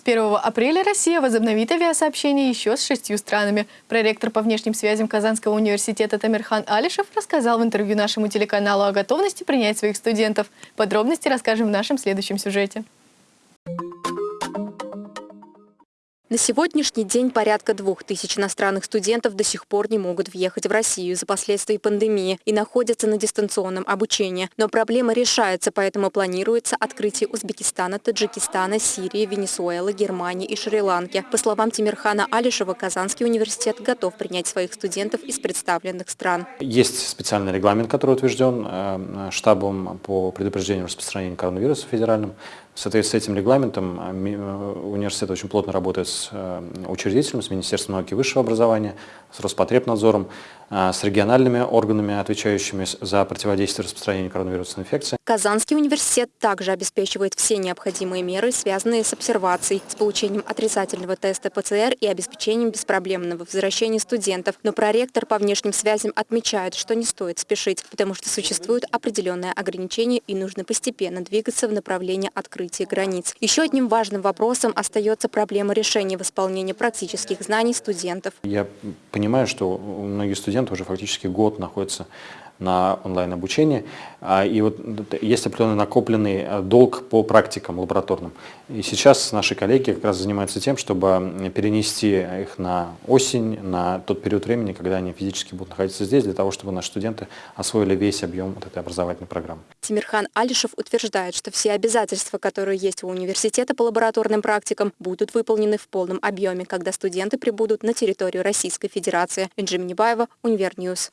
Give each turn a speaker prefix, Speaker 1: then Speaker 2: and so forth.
Speaker 1: С 1 апреля Россия возобновит авиасообщение еще с шестью странами. Проректор по внешним связям Казанского университета Тамирхан Алишев рассказал в интервью нашему телеканалу о готовности принять своих студентов. Подробности расскажем в нашем следующем сюжете.
Speaker 2: На сегодняшний день порядка двух тысяч иностранных студентов до сих пор не могут въехать в Россию из-за последствий пандемии и находятся на дистанционном обучении. Но проблема решается, поэтому планируется открытие Узбекистана, Таджикистана, Сирии, Венесуэлы, Германии и Шри-Ланки. По словам Тимирхана Алишева, Казанский университет готов принять своих студентов из представленных стран.
Speaker 3: Есть специальный регламент, который утвержден э, штабом по предупреждению распространения коронавируса федеральным. В соответствии с этим регламентом э, э, университет очень плотно работает с э, учредителем, с Министерством науки и высшего образования, с Роспотребнадзором, с региональными органами, отвечающими за противодействие распространению коронавирусной инфекции.
Speaker 2: Казанский университет также обеспечивает все необходимые меры, связанные с обсервацией, с получением отрицательного теста ПЦР и обеспечением беспроблемного возвращения студентов. Но проректор по внешним связям отмечает, что не стоит спешить, потому что существуют определенные ограничения и нужно постепенно двигаться в направлении открытия открытии границ. Еще одним важным вопросом остается проблема решения восполнения практических знаний студентов.
Speaker 3: Я понимаю, что многие студенты уже фактически год находятся на онлайн-обучение. А, и вот есть определенный накопленный э, долг по практикам лабораторным. И сейчас наши коллеги как раз занимаются тем, чтобы перенести их на осень, на тот период времени, когда они физически будут находиться здесь, для того, чтобы наши студенты освоили весь объем вот этой образовательной программы.
Speaker 2: Тимирхан Алишев утверждает, что все обязательства, которые есть у университета по лабораторным практикам, будут выполнены в полном объеме, когда студенты прибудут на территорию Российской Федерации. Энджи Минибаева, Univer News.